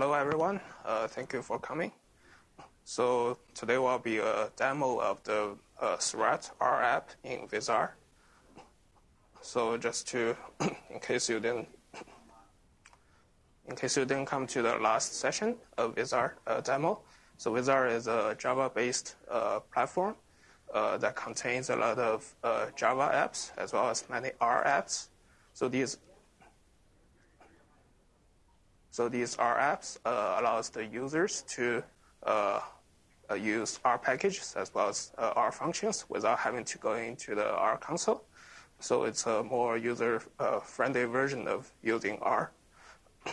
hello everyone. Uh, thank you for coming. So today will be a demo of the uh, Seurat R app in Vizar. So just to, in case you didn't, in case you didn't come to the last session of Vizar uh, demo, so Vizar is a Java-based uh, platform uh, that contains a lot of uh, Java apps as well as many R apps. So these so these R apps uh, allows the users to uh, uh, use R packages as well as R functions without having to go into the R console. So it's a more user-friendly version of using R.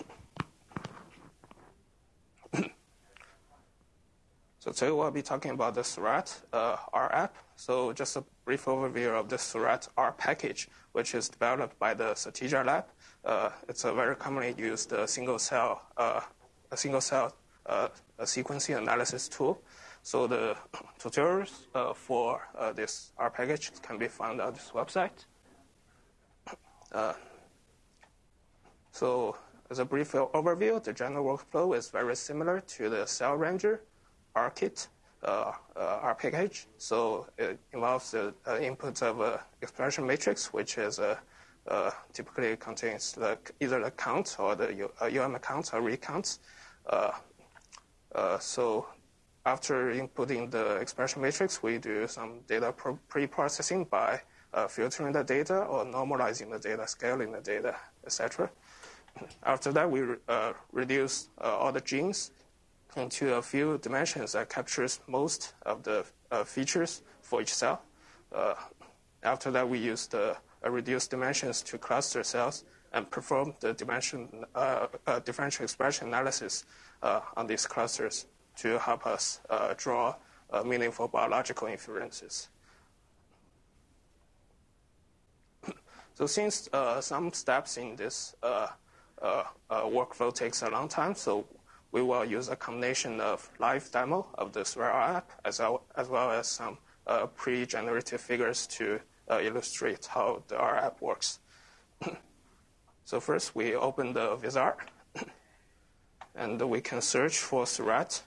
so today we'll be talking about the Seurat uh, R app. So just a brief overview of the Seurat R package, which is developed by the Satija Lab it's a very commonly used uh, single cell uh, a single cell sequencing analysis tool. So the tutorials for this R package can be found on this website. so as a brief overview, the general workflow is very similar to the Cell Ranger R-Kit uh, uh, R package. So it involves the uh, input of an expression matrix, which is a uh, typically contains the, either the count or the UM uh, counts or recounts. Uh, uh, so after inputting the expression matrix, we do some data pre-processing by uh, filtering the data or normalizing the data, scaling the data, etc. After that, we reduce all the genes into a few dimensions that captures most of the features for each cell. after that, we use the reduce dimensions to cluster cells and perform the dimension, uh, uh, differential expression analysis uh, on these clusters to help us uh, draw uh, meaningful biological inferences. so since uh, some steps in this workflow takes a long time, so we will use a combination of live demo of the Seurat app as well, as well as some pre-generated figures to uh, illustrate how the R app works. so first we open the Vizar, and we can search for Seurat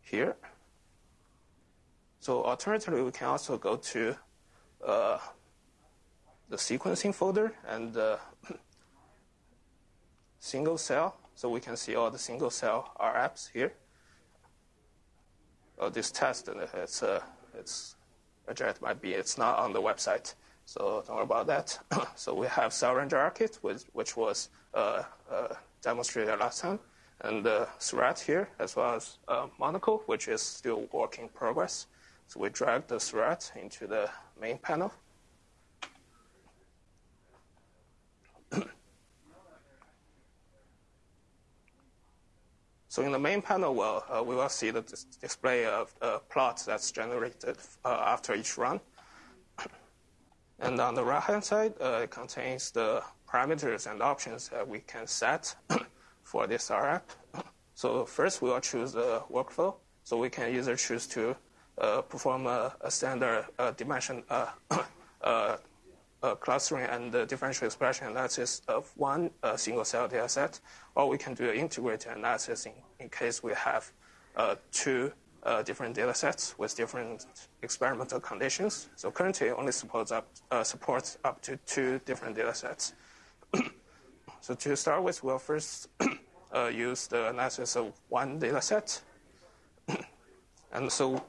here. So alternatively, we can also go to uh, the sequencing folder and uh, single cell. So we can see all the single cell R apps here. Oh, this test, it's, uh, it's project might be it's not on the website. So don't worry about that. so we have Cell Ranger R-Kit, which, which was uh, uh, demonstrated last time, and uh, Seurat here, as well as uh, Monocle, which is still work in progress. So we drag the Seurat into the main panel. So in the main panel, well, uh, we will see the dis display of uh, plots that's generated uh, after each run. And on the right-hand side, uh, it contains the parameters and options that we can set for this R app. So first, we will choose the workflow. So we can either choose to uh, perform a, a standard uh, dimension uh, clustering and the differential expression analysis of one uh, single cell data set, or we can do an integrated analysis in, in case we have uh, two uh, different data sets with different experimental conditions. So currently it only supports up, uh, supports up to two different data sets. so to start with, we'll first use the analysis of one data set. and so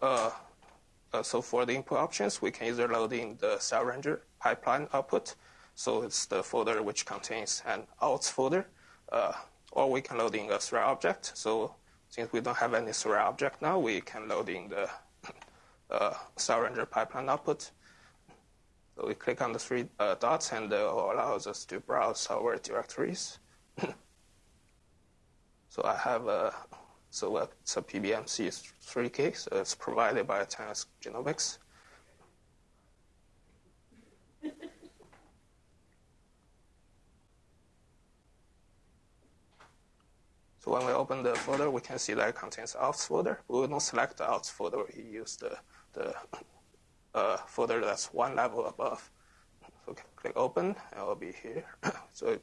so for the input options, we can either load in the Cell Ranger pipeline output, so it's the folder which contains an outs folder, uh, or we can load in a Seurat object. So since we don't have any Seurat object now, we can load in the uh, Cell Ranger pipeline output. So we click on the three uh, dots, and it allows us to browse our directories. so I have a so it's a PBMC 3K, so it's provided by 10x Genomics. So when we open the folder, we can see that it contains outs folder. We will not select the outs folder. We use the, the uh, folder that's one level above. So click open, and it will be here. so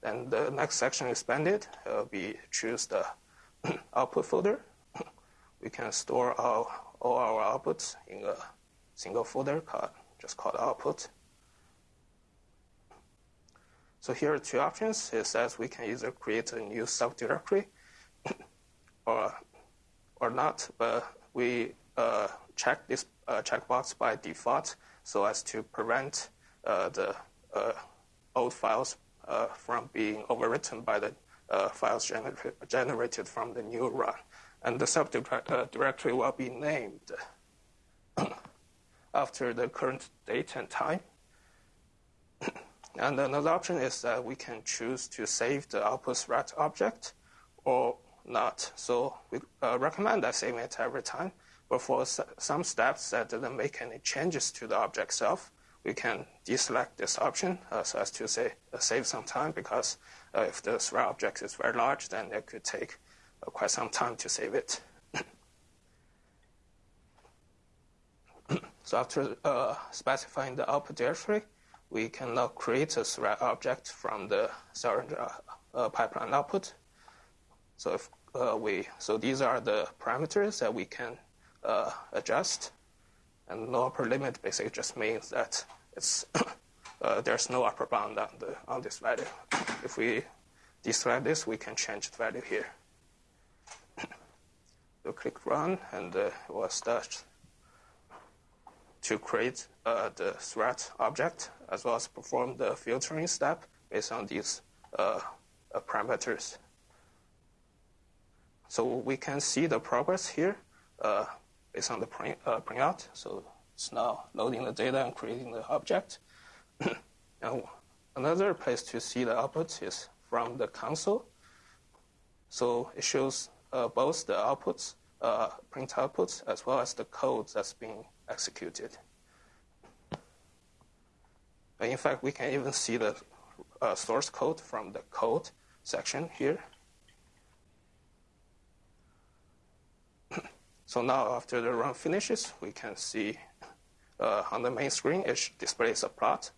Then the next section expanded, uh, we choose the output folder. we can store our, all our outputs in a single folder called, just called output. So here are two options. It says we can either create a new subdirectory or, or not, but we uh, check this uh, checkbox by default so as to prevent uh, the uh, old files uh, from being overwritten by the uh, files gener generated from the new run. And the subdirectory will be named after the current date and time. and another option is that we can choose to save the output Seurat object or not. So we uh, recommend that saving it every time. But for some steps that didn't make any changes to the object itself, we can deselect this option uh, so as to say, uh, save some time because uh, if the Seurat object is very large, then it could take uh, quite some time to save it. so after uh, specifying the output directory, we can now create a Seurat object from the Cellranger uh, pipeline output. So if we, so these are the parameters that we can adjust and no upper limit basically just means that it's uh, there's no upper bound on, the, on this value. If we deselect this, we can change the value here. we'll click run, and uh, it will start to create uh, the Seurat object as well as perform the filtering step based on these uh, parameters. So we can see the progress here uh, based on the print, uh, printout. So it's now loading the data and creating the object. now, another place to see the output is from the console. So it shows uh, both the outputs, uh, print outputs, as well as the code that's being executed. In fact, we can even see the uh, source code from the code section here. So now after the run finishes, we can see uh, on the main screen it displays a plot.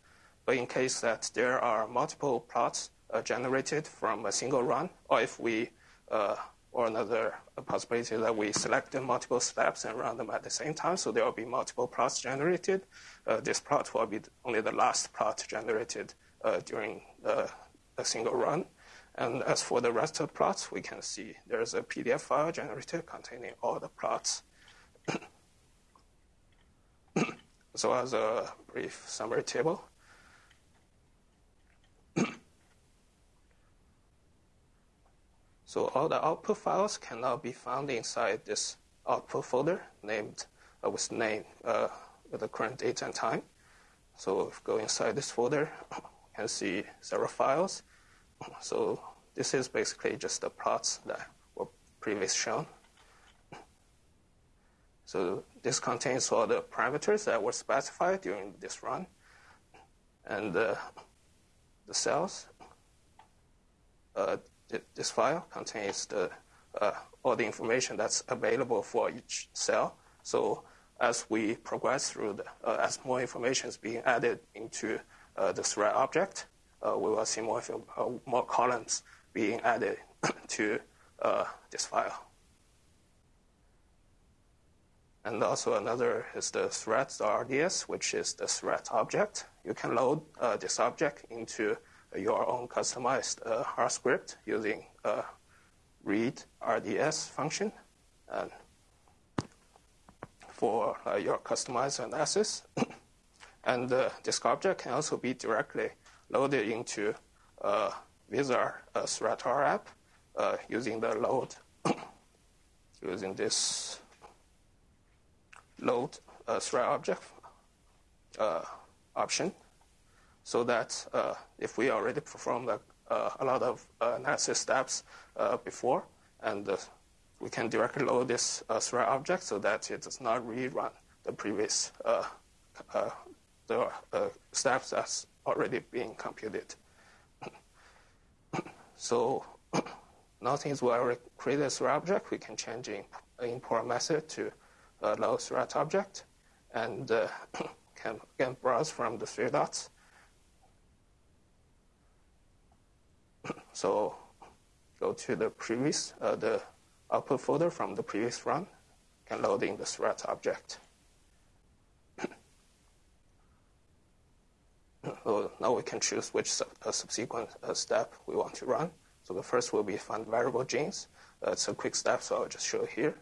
But in case that there are multiple plots uh, generated from a single run, or if we uh, or another possibility that we select multiple steps and run them at the same time, so there will be multiple plots generated. Uh, this plot will be only the last plot generated uh, during uh, a single run. And as for the rest of the plots, we can see there's a PDF file generated containing all the plots. so as a brief summary table, so all the output files can now be found inside this output folder named uh, with name uh, with the current date and time. So if go inside this folder, you can see several files. So this is basically just the plots that were previously shown. So this contains all the parameters that were specified during this run. And uh, the cells, uh, this file contains the, uh, all the information that's available for each cell. So as we progress through, the, uh, as more information is being added into uh, the Seurat object, uh, we will see more, more columns being added to uh, this file. And also another is the threads.rds, which is the Seurat object. You can load uh, this object into your own customized uh, R script using a read RDS function and for uh, your customized analysis. and uh, this object can also be directly loaded into uh, a Threadar app uh, using the load, using this load uh, object uh, option, so that uh, if we already performed a, uh, lot of uh, analysis steps before, and we can directly load this Seurat object so that it does not rerun the previous the steps that's already being computed. So now since we already created a Seurat object, we can change the import method to a load Seurat object and uh, can again browse from the three dots. so go to the previous, uh, the output folder from the previous run, and load in the Seurat object. so now we can choose which sub, uh, subsequent uh, step we want to run. So the first will be find variable genes. Uh, it's a quick step, so I'll just show here.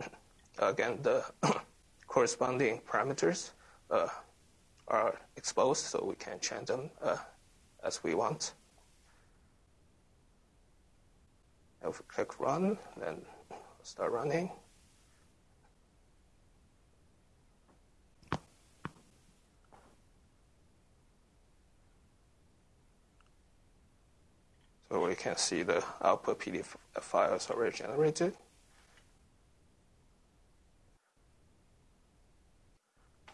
Again, the corresponding parameters uh, are exposed, so we can change them uh, as we want. If we click run, then start running. So we can see the output PDF files already generated.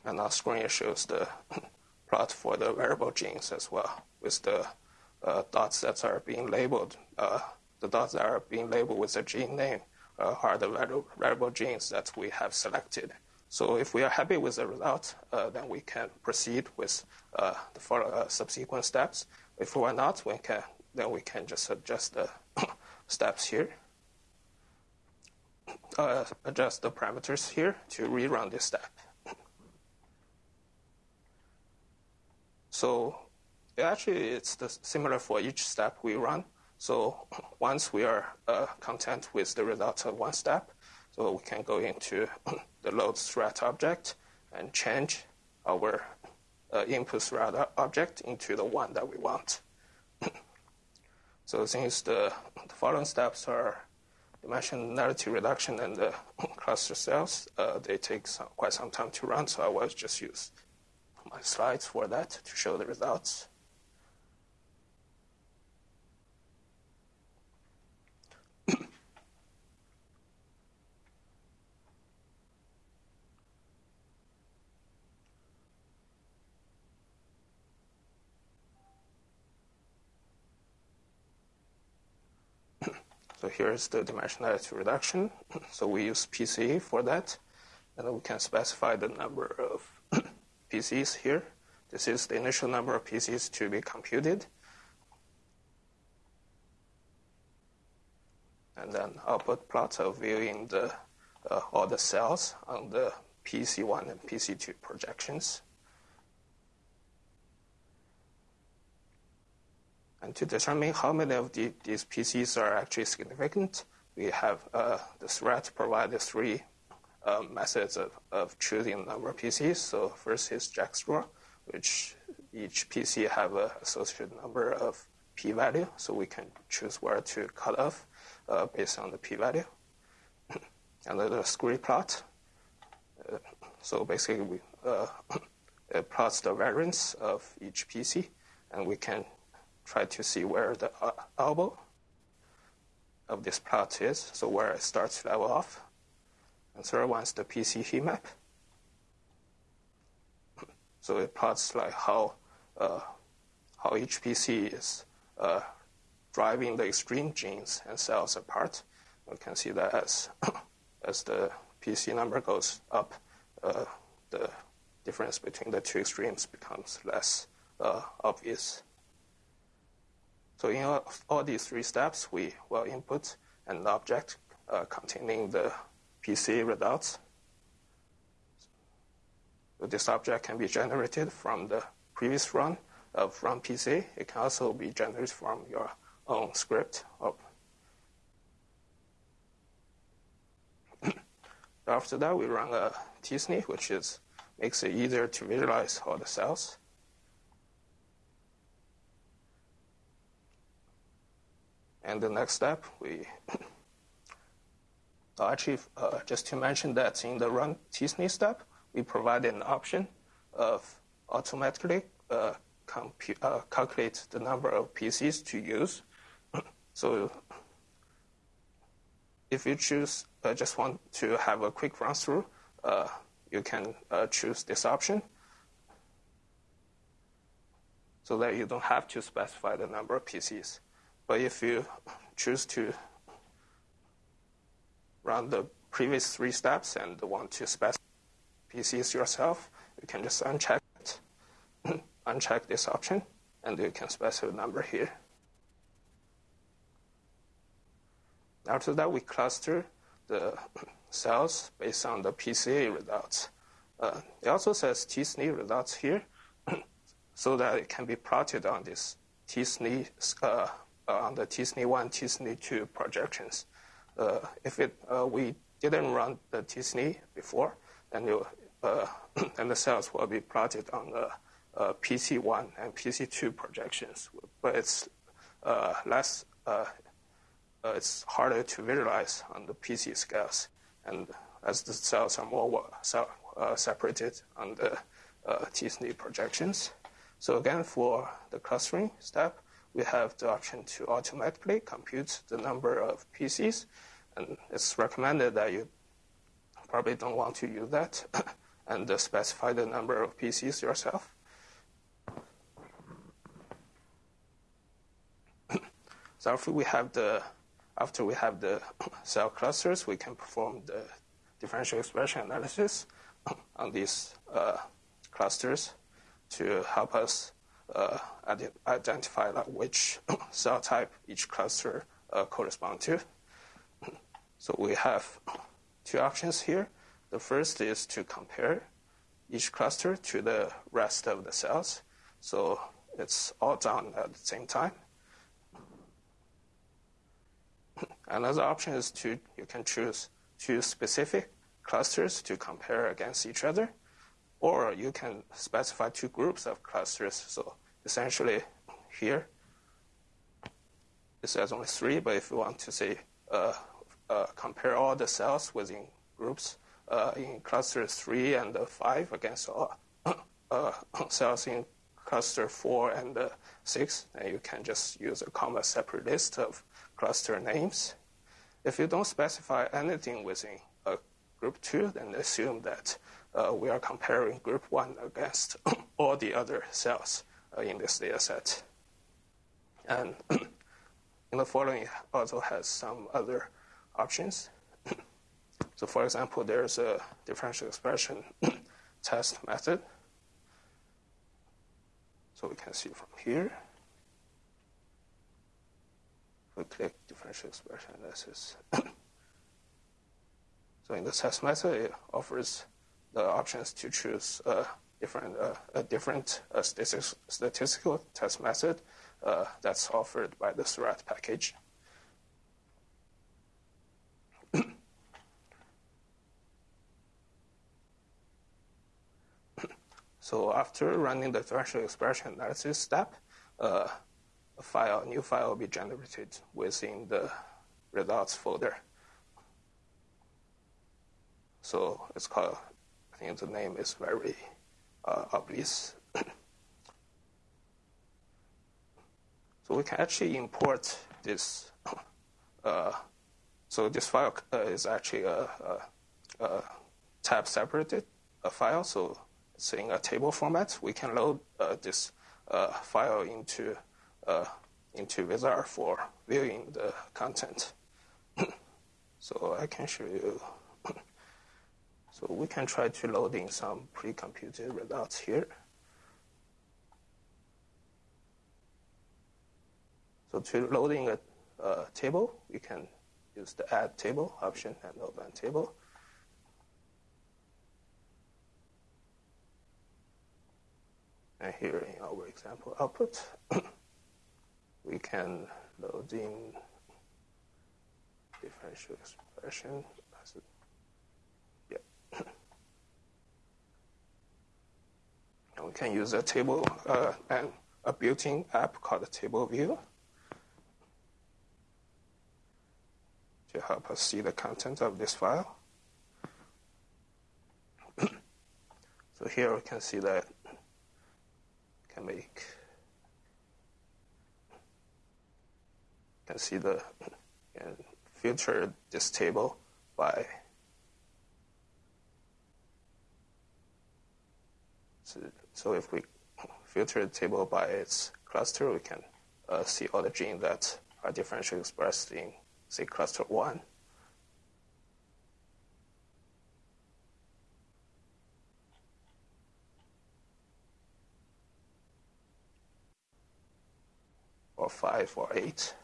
And our screen shows the plot for the variable genes as well, with the uh, dots that are being labeled uh, the dots that are being labeled with the gene name uh, are the variable genes that we have selected. So if we are happy with the result, uh, then we can proceed with uh, the follow, uh, subsequent steps. If we are not, we can, then we can just adjust the steps here, uh, adjust the parameters here to rerun this step. So actually, it's the, similar for each step we run. So once we are uh, content with the results of one step, so we can go into the load Seurat object and change our uh, input Seurat object into the one that we want. so since the, the, following steps are dimensionality reduction and the cluster cells, uh, they take some, quite some time to run, so I will just use my slides for that to show the results. So here's the dimensionality reduction. So we use PCA for that. And we can specify the number of PCs here. This is the initial number of PCs to be computed. And then output plot of viewing the, uh, all the cells on the PC1 and PC2 projections. And to determine how many of the, these PCs are actually significant, we have uh, the Seurat provide three uh, methods of, of choosing the number of PCs. So first is JackStraw, which each PC have an associated number of p-value, so we can choose where to cut off uh, based on the p-value. and the scree plot. Uh, so basically, we, uh, it plots the variance of each PC, and we can try to see where the uh, elbow of this plot is, so where it starts to level off. And third one is the PC heat map. So it plots like how uh, how each PC is uh, driving the extreme genes and cells apart. We can see that as as the PC number goes up, uh, the difference between the two extremes becomes less uh, obvious. So in all, all, these three steps, we will input an object uh, containing the PC results. So this object can be generated from the previous run of run PC. It can also be generated from your own script. After that, we run a tsne, which is makes it easier to visualize all the cells. And the next step, we actually, uh, just to mention that in the run tsne step, we provide an option of automatically uh, uh, calculate the number of PCs to use. so if you choose uh, just want to have a quick run through, uh, you can uh, choose this option so that you don't have to specify the number of PCs. But if you choose to run the previous three steps and want to specify PCs yourself, you can just uncheck it, uncheck this option, and you can specify a number here. After that, we cluster the cells based on the PCA results. Uh, it also says t-SNE results here, so that it can be plotted on this t-SNE uh, on the t-SNE1, t-SNE2 projections. Uh, if it uh, we didn't run the t-SNE before, then, uh, the cells will be plotted on the uh, PC1 and PC2 projections, but it's less uh, it's harder to visualize on the PC scales. And as the cells are more uh, separated on the uh, t-SNE projections. So again, for the clustering step, we have the option to automatically compute the number of PCs. And it's recommended that you probably don't want to use that and specify the number of PCs yourself. so if we have the after we have the cell clusters, we can perform the differential expression analysis on these uh, clusters to help us identify like, which cell type each cluster uh, correspond to. So we have two options here. The first is to compare each cluster to the rest of the cells. So it's all done at the same time. Another option is to you can choose two specific clusters to compare against each other, or you can specify two groups of clusters. So essentially, here it says only three, but if you want to say uh, uh, compare all the cells within groups uh, in clusters three and five against all uh, cells in cluster four and six, then you can just use a comma separate list of cluster names. If you don't specify anything within a group 2, then assume that uh, we are comparing group 1 against all the other cells uh, in this data set. And in the following also has some other options. so for example, there's a differential expression test method. So we can see from here we click differential expression analysis. so in the test method, it offers the options to choose a different, uh, a different uh, statistical test method uh, that's offered by the Seurat package. so after running the differential expression analysis step, uh, a file, a new file will be generated within the results folder. So it's called, The name is very uh, obvious. so we can actually import this. Uh, so this file uh, is actually a, a, a, tab separated a file. So it's in a table format. We can load uh, this uh, file into uh, into Wizard for viewing the content. so I can show you. So we can try to load in some pre-computed results here. So to loading a, a table, we can use the add table option and open table. And here in our example output, we can load in differential expression. We can use a table uh, and a built-in app called Table View to help us see the content of this file. so here we can see that can make can see the and filter this table by So if we filter the table by its cluster, we can uh, see all the genes that are differentially expressed in, say, cluster 1. Or 5 or 8.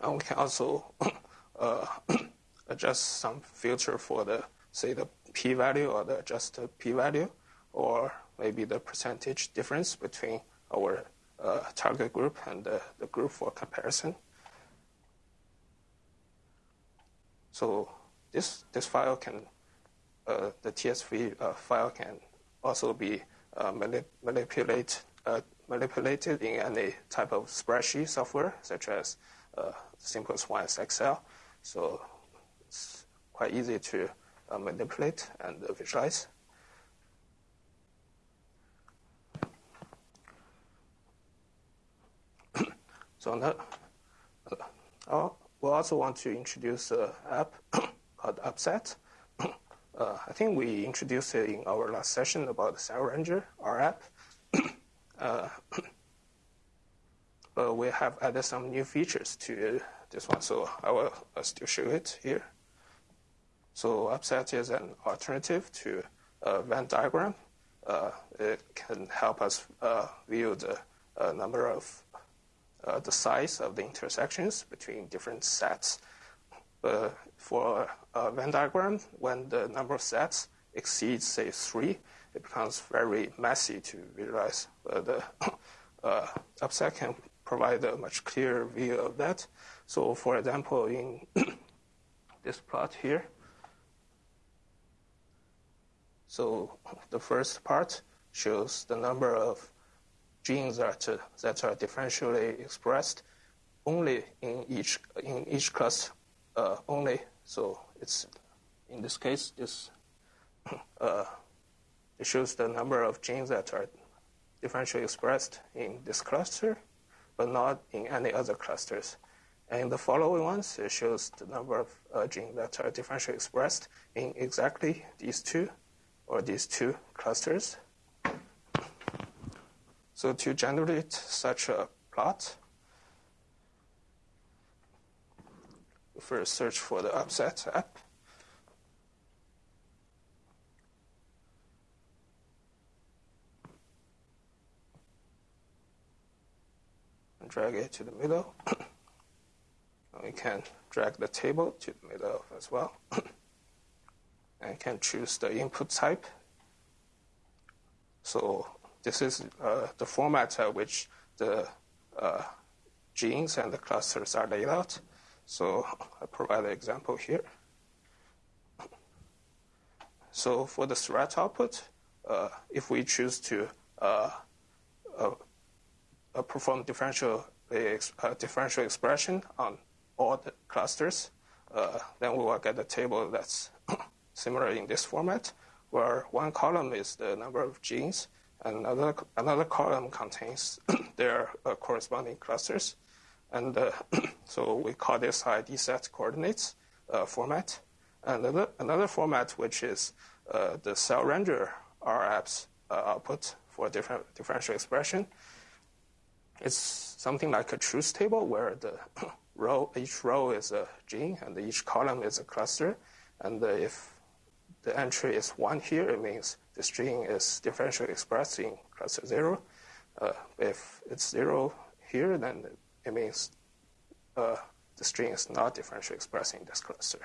and we can also uh, adjust some filter for the, say, the p-value or the adjusted p-value, or maybe the percentage difference between our uh, target group and the, the group for comparison. So this, this file can, uh, the TSV uh, file can also be uh, manip- manipulate, uh, manipulated in any type of spreadsheet software, such as uh, simplest one is Excel. So it's quite easy to uh, manipulate and visualize. so now, uh, we also want to introduce an app called Upset. Uh, I think we introduced it in our last session about the Cell Ranger, our app. uh, we have added some new features to this one, so I will uh, still show it here. So Upset is an alternative to a Venn diagram. Uh, it can help us uh, view the uh, number of the size of the intersections between different sets. But for a Venn diagram, when the number of sets exceeds, say, three, it becomes very messy to visualize. The uh, Upset can provide a much clearer view of that. So, for example, in this plot here, so the first part shows the number of genes that, uh, that are differentially expressed only in each, in each class uh, only. So it's, in this case, this, uh, it shows the number of genes that are differentially expressed in this cluster, but not in any other clusters. And the following ones, it shows the number of uh, genes that are differentially expressed in exactly these two or these two clusters. So to generate such a plot, first search for the Upset app. Drag it to the middle. we can drag the table to the middle as well. and can choose the input type. So this is uh, the format at which the uh, genes and the clusters are laid out. So I provide an example here. So for the Seurat output, uh, if we choose to uh, uh, perform differential, differential expression on all the clusters, then we will get a table that's similar in this format, where one column is the number of genes and another, another column contains their uh, corresponding clusters. And uh, so we call this ID set coordinates uh, format. And another, another format, which is uh, the cell ranger RApps uh, output for different differential expression. It's something like a truth table where the row, each row is a gene and each column is a cluster. And if the entry is 1 here, it means the string is differentially expressed in cluster 0. Uh, if it's 0 here, then it means uh, the string is not differentially expressed in this cluster.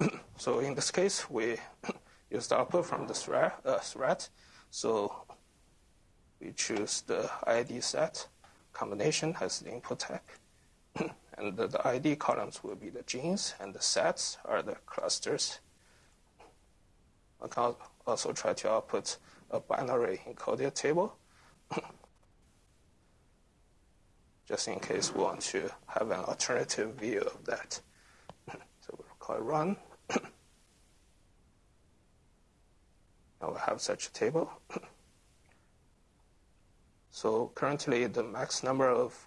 so in this case, we use the output from the Seurat, uh, Seurat. So we choose the ID set combination as the input type. And the, the ID columns will be the genes, and the sets are the clusters. I can also try to output a binary encoded table, just in case we want to have an alternative view of that. So we'll call run. now we have such a table. so currently the max number of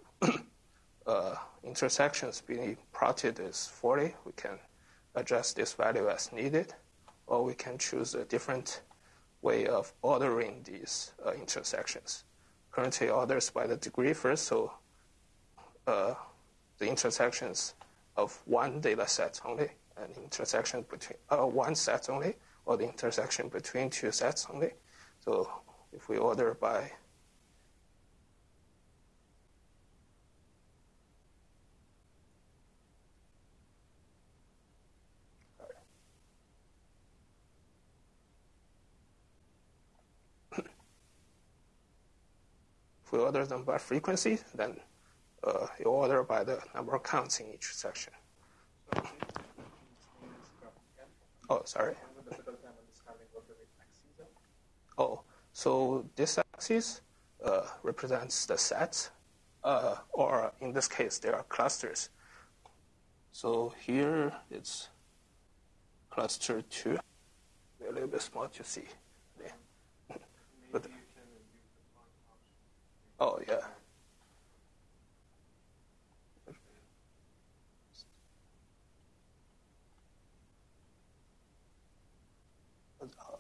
uh, intersections being plotted is 40. We can adjust this value as needed, or we can choose a different way of ordering these uh, intersections. Currently orders by the degree first, so uh, the intersections of one data set only, an intersection between uh, one set only, or the intersection between two sets only. So if we order by we order them by frequency, then uh, you order by the number of counts in each section. Oh, sorry. Oh, so this axis uh, represents the sets, uh, or in this case, there are clusters. So here it's cluster two, a little bit small to see. Yeah. but, oh, yeah.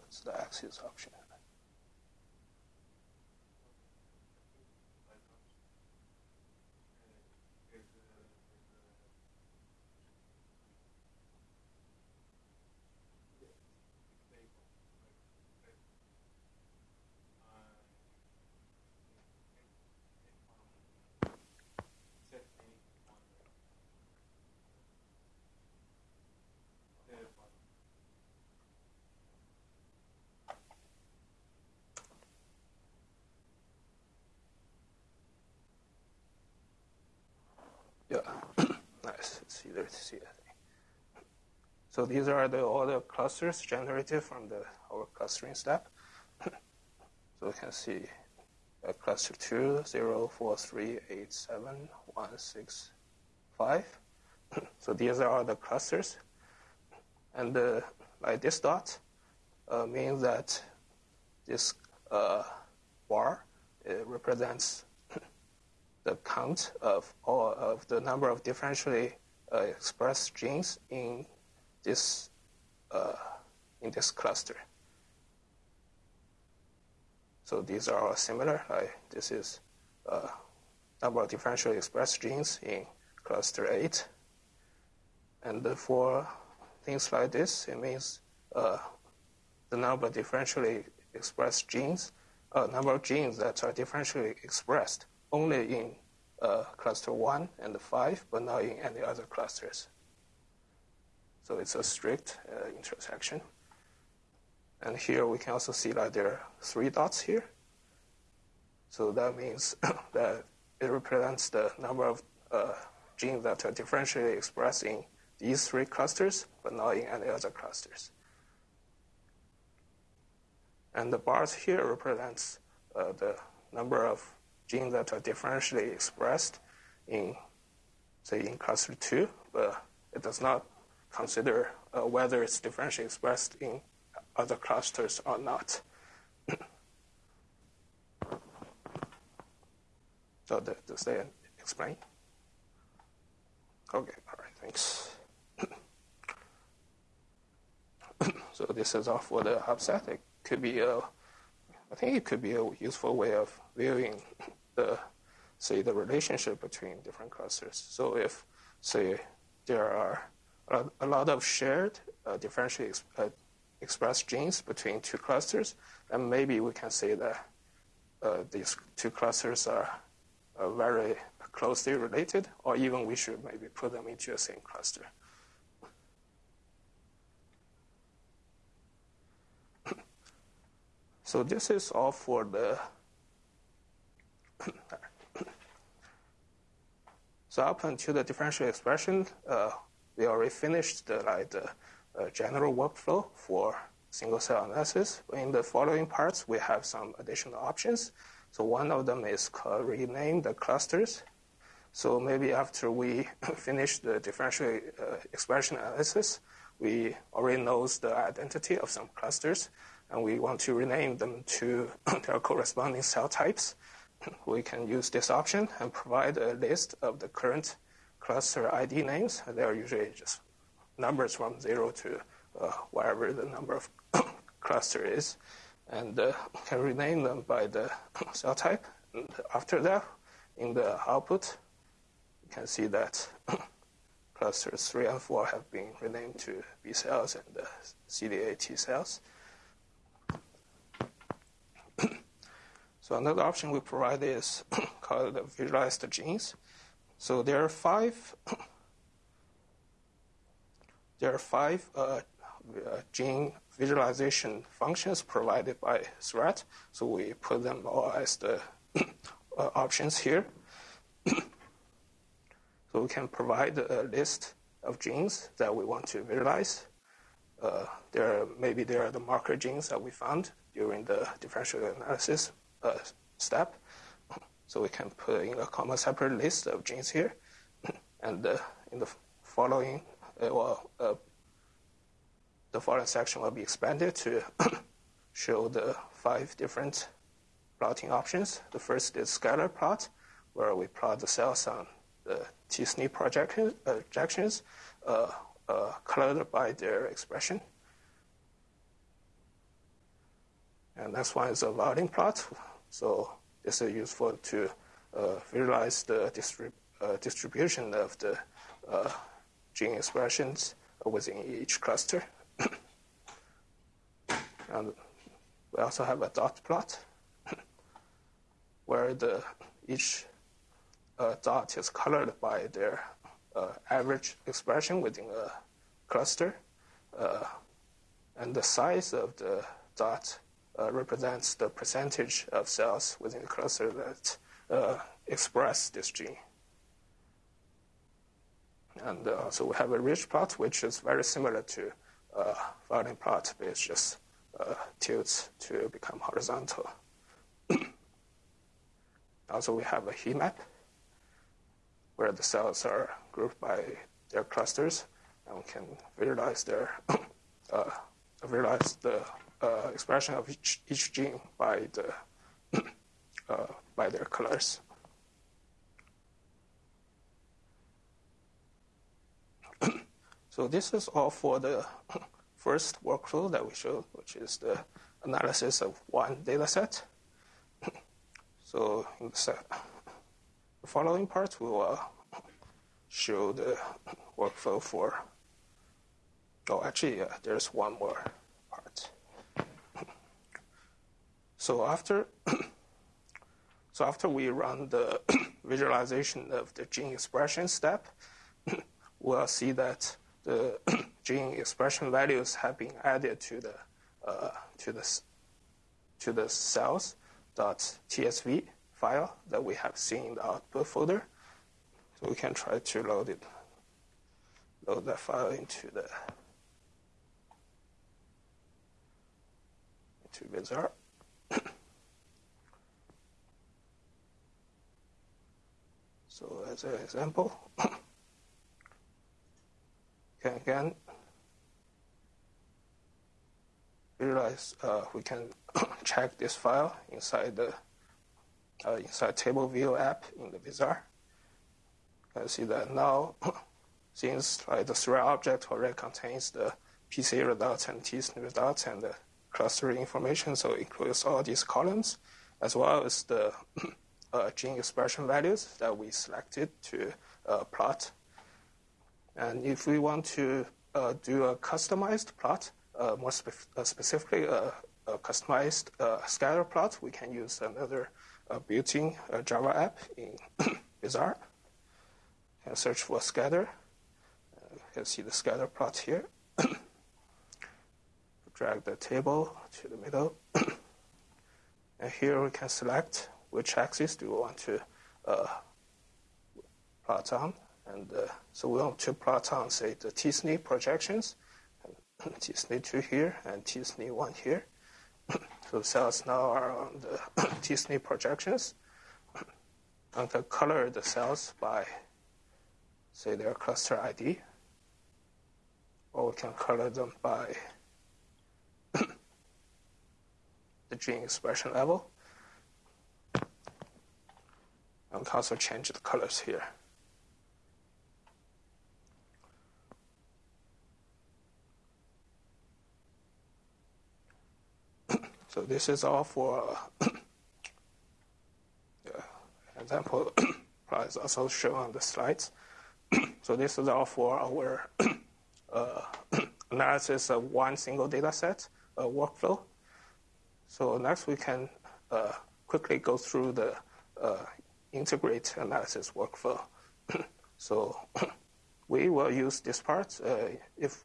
It's the axis option. Yeah, It's easier. So these are the all the clusters generated from the our clustering step. so we can see uh, cluster 2, 0, 4, 3, 8, 7, 1, 6, 5. so these are all the clusters. And uh, like this dot uh, means that this uh, bar represents the count of all of the number of differentially expressed genes in this uh, in this cluster. So these are all similar. this is uh, number of differentially expressed genes in cluster eight, and for things like this, it means uh, the number of differentially expressed genes, uh, number of genes that are differentially expressed only in uh, cluster 1 and 5, but not in any other clusters. So it's a strict uh, intersection. And here we can also see that there are three dots here. So that means that it represents the number of uh, genes that are differentially expressed in these three clusters, but not in any other clusters. And the bars here represents uh, the number of genes that are differentially expressed in, say, in cluster 2, but it does not consider uh, whether it's differentially expressed in other clusters or not. so does that explain? Okay, all right, thanks. so this is all for the upset. It could be a I think it could be a useful way of viewing the, say, the relationship between different clusters. So if, say, there are a lot of shared uh, differentially ex- uh, expressed genes between two clusters, then maybe we can say that uh, these two clusters are uh, very closely related, or even we should maybe put them into the same cluster. So this is all for the. so up until the differential expression, uh, we already finished the like the uh, general workflow for single cell analysis. In the following parts, we have some additional options. So one of them is rename the clusters. So maybe after we finish the differential uh, expression analysis, we already knows the identity of some clusters and we want to rename them to their corresponding cell types, we can use this option and provide a list of the current cluster ID names. They are usually just numbers from zero to uh, whatever the number of cluster is, and uh, can rename them by the cell type. And after that, in the output, you can see that clusters 3 and 4 have been renamed to B cells and uh, CD8 T cells. So another option we provide is called visualized genes. So there are five. there are five uh, uh, gene visualization functions provided by Seurat. So we put them all as the uh, options here. so we can provide a list of genes that we want to visualize. Uh, there maybe there are the marker genes that we found during the differential analysis uh, step. So we can put in a comma separate list of genes here, and uh, in the following, uh, well, uh, the following section will be expanded to show the five different plotting options. The first is scalar plot, where we plot the cells on the t-SNE projections uh, uh, colored by their expression. And next one is a violin plot. So this is useful to uh, visualize the distrib uh, distribution of the uh, gene expressions within each cluster. and we also have a dot plot where the each uh, dot is colored by their uh, average expression within a cluster, uh, and the size of the dot represents the percentage of cells within the cluster that uh, express this gene. And uh, so we have a ridge plot, which is very similar to uh, violin plot, but it just tilts to become horizontal. also, we have a heat map where the cells are grouped by their clusters, and we can visualize their uh, visualize the uh, expression of each, each gene by the uh, by their colors. so this is all for the first workflow that we showed, which is the analysis of one data set. so in the following part, we will show the workflow for. Oh, actually, uh, there's one more part. So after, so after we run the visualization of the gene expression step, we'll see that the gene expression values have been added to the uh, to the to the cells tsv file that we have seen in the output folder. So we can try to load it, load that file into the into VisR. So as an example, can again visualize, uh, we can check this file inside the uh, inside table view app in the VisR. You can see that now, since like, the Seurat object already contains the PCA results and t-SNE results and the clustering information, so it includes all these columns, as well as the gene expression values that we selected to uh, plot. And if we want to uh, do a customized plot, uh, more spe- uh, specifically a, a customized scatter plot, we can use another uh, built-in uh, Java app in VisR. And search for scatter. Uh, you can see the scatter plot here. Drag the table to the middle. and here we can select which axis do we want to uh, plot on. And uh, so we want to plot on, say, the t-SNE projections. t-SNE2 here and t-SNE1 here. So cells now are on the t-SNE projections. I can color the cells by, say, their cluster ID, or we can color them by the gene expression level. And can also change the colors here. So this is all for uh, example is also shown on the slides. so this is all for our uh, analysis of one single data set uh, workflow. So next we can uh, quickly go through the uh, integrate analysis workflow. so we will use this part uh, if,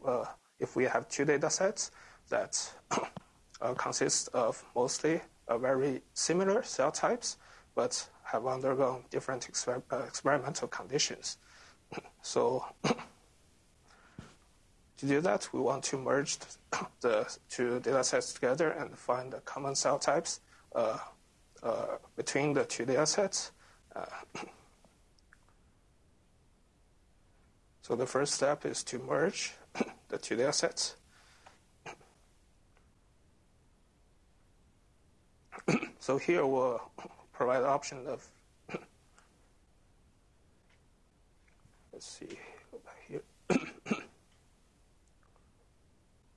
if we have two data sets that uh, consists of mostly uh, very similar cell types, but have undergone different exper- uh, experimental conditions. so to do that, we want to merge the two data sets together and find the common cell types uh, uh, between the two data sets. So the first step is to merge the two data sets. so here we'll provide the option of, let's see, go back here.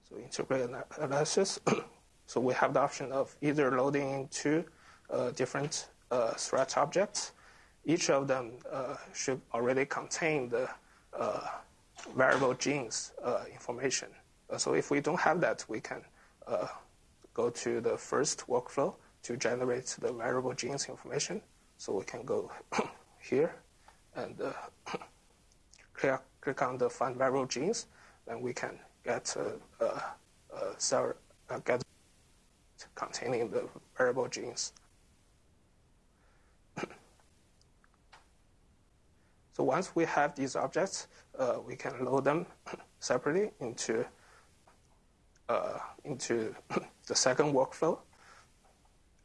so integrated analysis. so we have the option of either loading into uh, different uh, Seurat objects. Each of them uh, should already contain the uh, variable genes uh, information. Uh, so if we don't have that, we can go to the first workflow to generate the variable genes information. So we can go here and uh, click, click on the find variable genes, and we can get a, a cell, uh, get containing the variable genes. So once we have these objects, uh, we can load them separately into uh, into the second workflow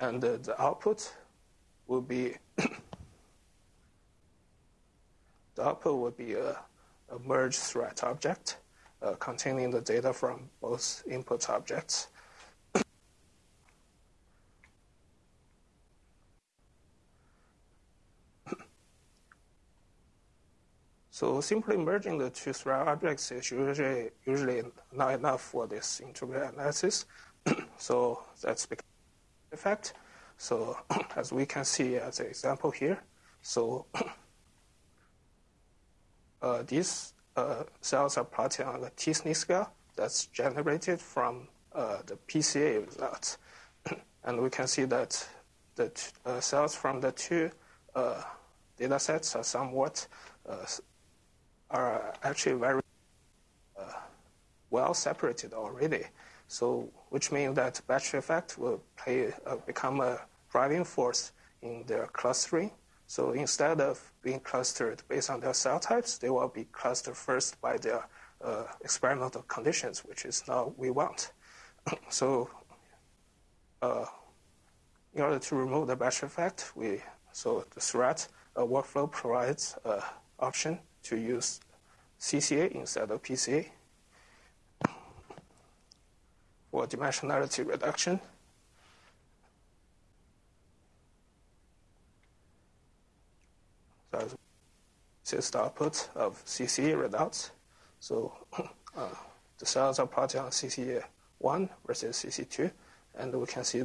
and uh, the output will be the output will be a, a merge Seurat object uh, containing the data from both input objects. So simply merging the two Seurat objects is usually usually not enough for this integrated analysis. so that's because effect. So as we can see as an example here, so uh, these uh, cells are plotted on the t-SNE scale that's generated from uh, the PCA results. and we can see that the uh, cells from the two uh, data sets are somewhat uh, are actually very well separated already. So, which means that batch effect will play, uh, become a driving force in their clustering. So instead of being clustered based on their cell types, they will be clustered first by their uh, experimental conditions, which is not we want. so uh, in order to remove the batch effect, we so the Seurat uh, workflow provides an option to use CCA instead of PCA. for dimensionality reduction. So this is the output of CCA readouts. So uh, the cells are plotted on CCA1 versus CC2, and we can see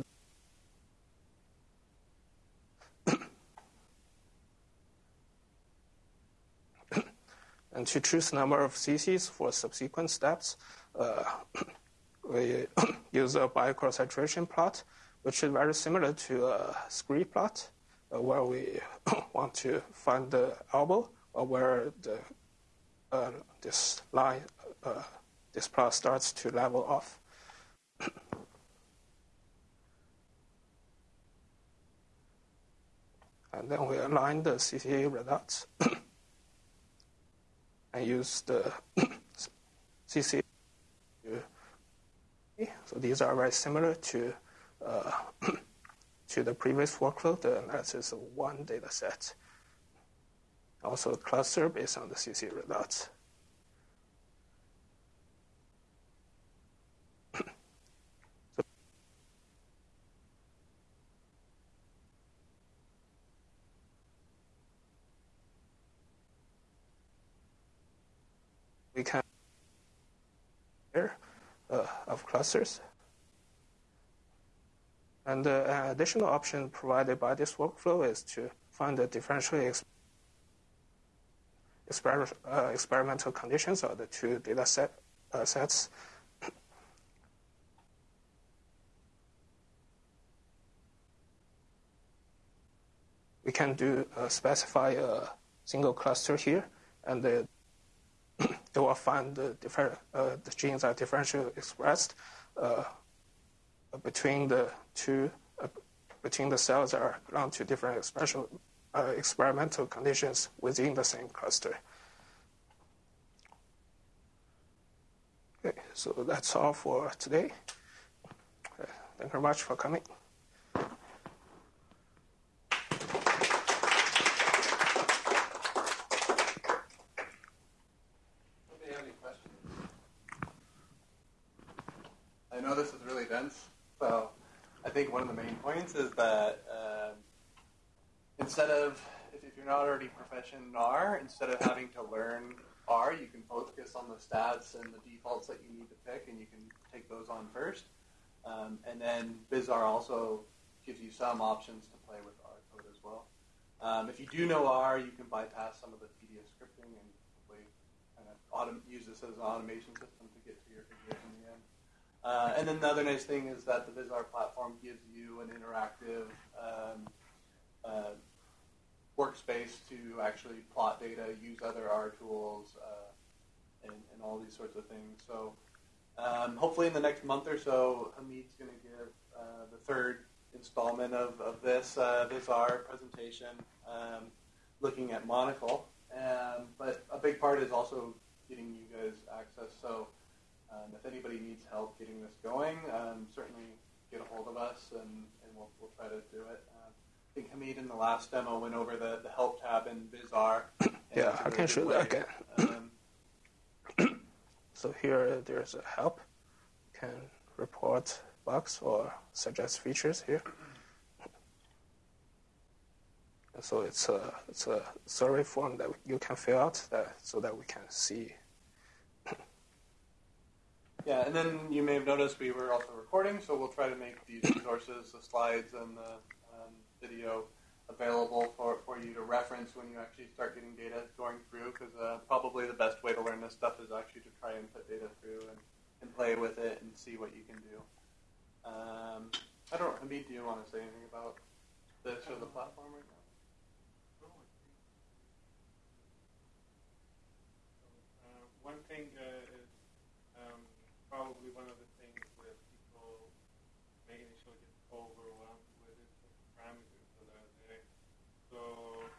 and to choose number of CCs for subsequent steps, uh, we use a Bayes saturation plot, which is very similar to a scree plot, uh, where we want to find the elbow or where the uh, this line, uh, this plot starts to level off. and then we align the CCA results and use the CC. so these are very similar to uh, to the previous workflow, the analysis of one data set. Also cluster based on the CC results. Can here uh, of clusters. And uh, an additional option provided by this workflow is to find the differential ex- exper- uh, experimental conditions of the two data set, uh, sets. we can do uh, specify a single cluster here, and the they will find the, different, uh, the genes are differentially expressed uh, between the two uh, between the cells that are belong to different special, uh, experimental conditions within the same cluster. Okay, so that's all for today. Uh, thank you very much for coming. I know this is really dense, so I think is that um, instead of, if, if, you're not already proficient in R, instead of having to learn R, you can focus on the stats and the defaults that you need to pick, and you can take those on first. Um, and then VisR also gives you some options to play with R code as well. Um, if you do know R, you can bypass some of the tedious scripting and hopefully kind of autom- use this as an automation system to get to your figures in the end. Uh, and then the other nice thing is that the VisR platform gives you an interactive um, uh, workspace to actually plot data, use other R tools, uh, and, and, all these sorts of things. So um, hopefully in the next month or so, Hamid's going to give uh, the third installment of, of this uh, VisR presentation, um, looking at Monocle. Um, but a big part is also getting you guys access. So um, if anybody needs help getting this going, um, certainly get a hold of us and, and we'll, we'll try to do it. Uh, I think Hamid in the last demo went over the, the help tab in VisR. Yeah, I can show that again. Um, so here there's a help. You can report bugs or suggest features here. so it's a, it's a survey form that you can fill out that, so that we can see yeah, and then you may have noticed we were also recording, so we'll try to make these resources, the slides and the um, video, available for, for you to reference when you actually start getting data going through, because uh, probably the best way to learn this stuff is actually to try and put data through and, and play with it and see what you can do. Um, I don't know, Hamid, do you want to say anything about this or the platform right now? Uh, one thing uh, probably one of the things that people may initially get overwhelmed with the parameters that are there. So um,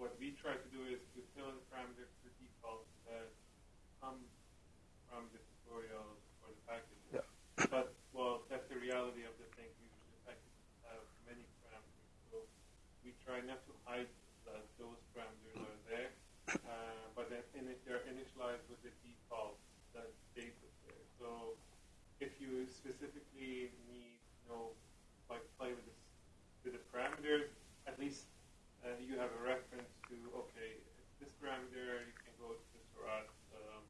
what we try to do is to fill in parameters to default that come from the tutorials or the packages. Yeah. But well, that's the reality of the thing. Usually packages have many parameters, so we try not to hide that those parameters are there, uh, but then they're initialized with the default that data there. So if you specifically need, you know, like play with this with the parameters, at least uh, you have a reference to okay, this parameter you can go to the Seurat um,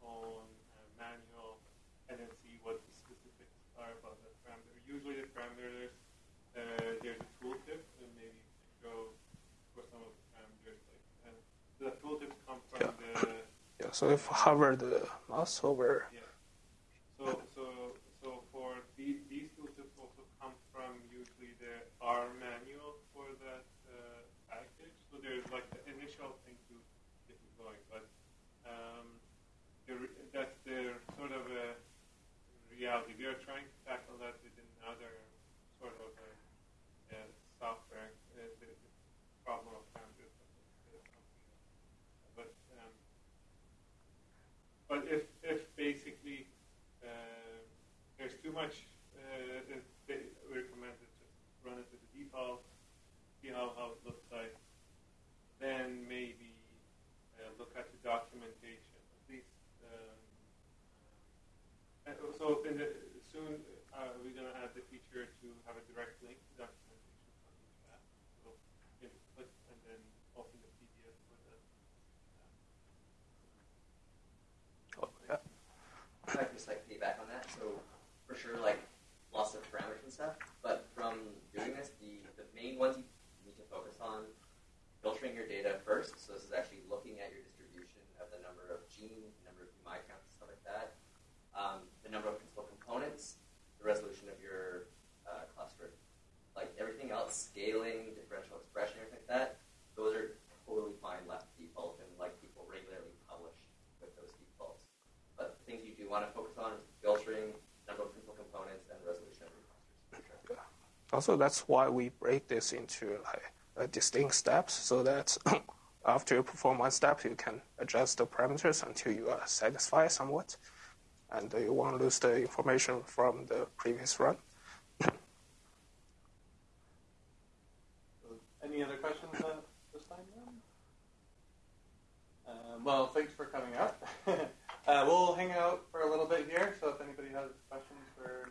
on uh, manual and then see what the specifics are about that parameter. Usually the parameters uh, there's a tooltip and maybe you can show for some of the parameters like and the tooltips come from yeah. the yeah, so if hover the mouse over. Yeah. So, so, so for the, these tools also come from usually the R manual for that uh, package. So there's like the initial thing to get it going, but um, the, that's the sort of a reality. We are trying to tackle that with another sort of a, a software, uh, the, problem of But but if, if basically uh, there's too much, uh, we recommend to run it to the default, see how, how it looks like, then maybe uh, look at the documentation. At least, um, uh, so in the, soon uh, we're going to add the feature to have a direct link to documentation from each app. So you can click and then open the I on that. So for sure, like lots of parameters and stuff. But from doing this, the, the main ones you need to focus on filtering your data first. So this is actually looking at your distribution of the number of genes, the number of UMI counts, stuff like that. Um, the number of principal components, the resolution of your uh, cluster. Like everything else, scaling, differential expression, everything like that, those are totally fine left default and like people regularly things you do want to focus on is filtering, number of principal components, and resolution of your clusters. Also, that's why we break this into like uh, distinct steps, so that after you perform one step, you can adjust the parameters until you are satisfied somewhat, and you won't lose the information from the previous run. Any other questions at this time? Um, well, thanks for coming out. uh, we'll hang out for a little bit here, so if anybody has questions for